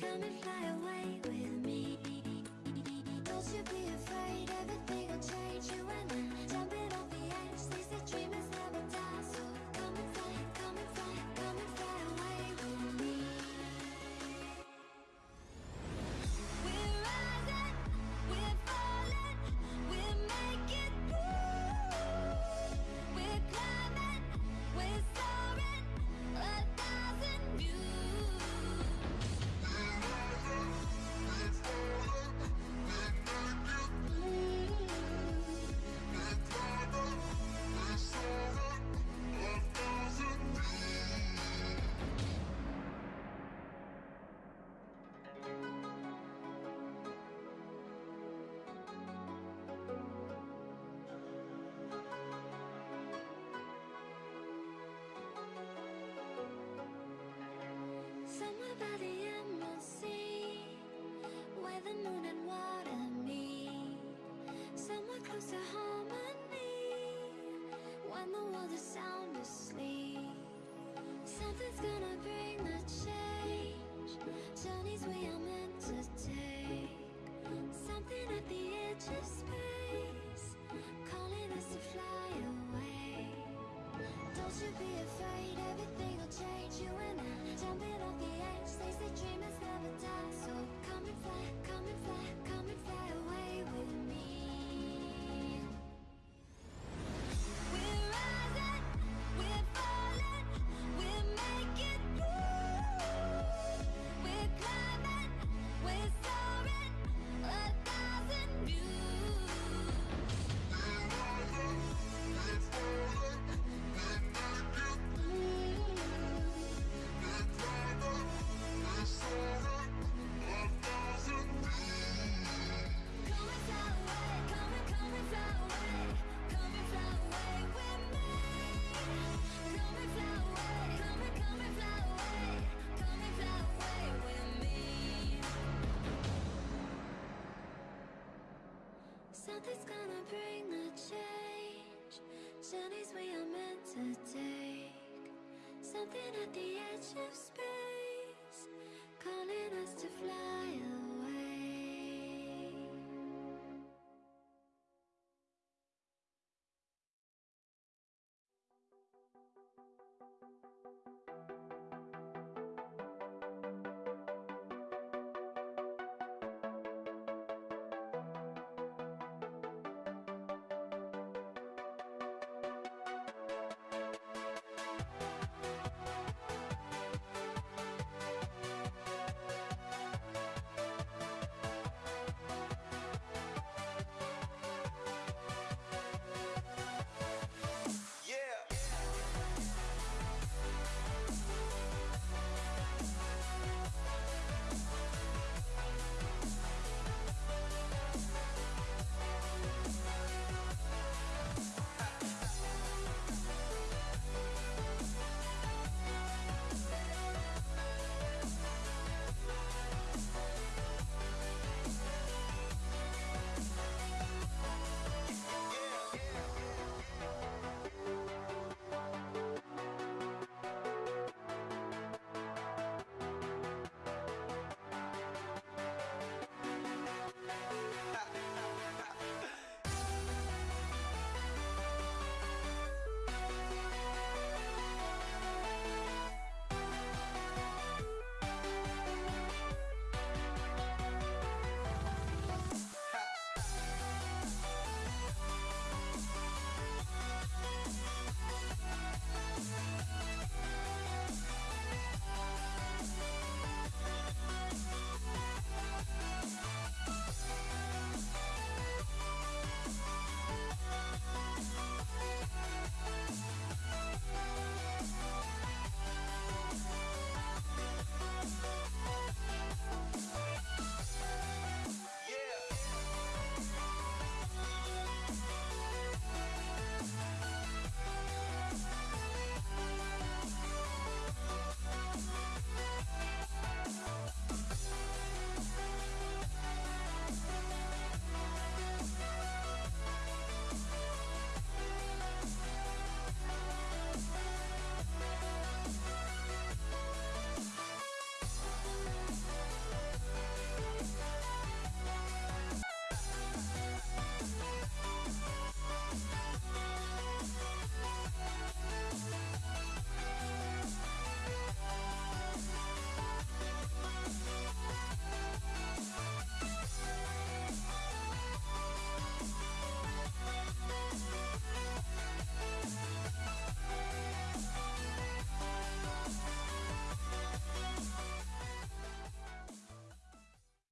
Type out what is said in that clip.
come and fly away Somewhere Something at the edge of space.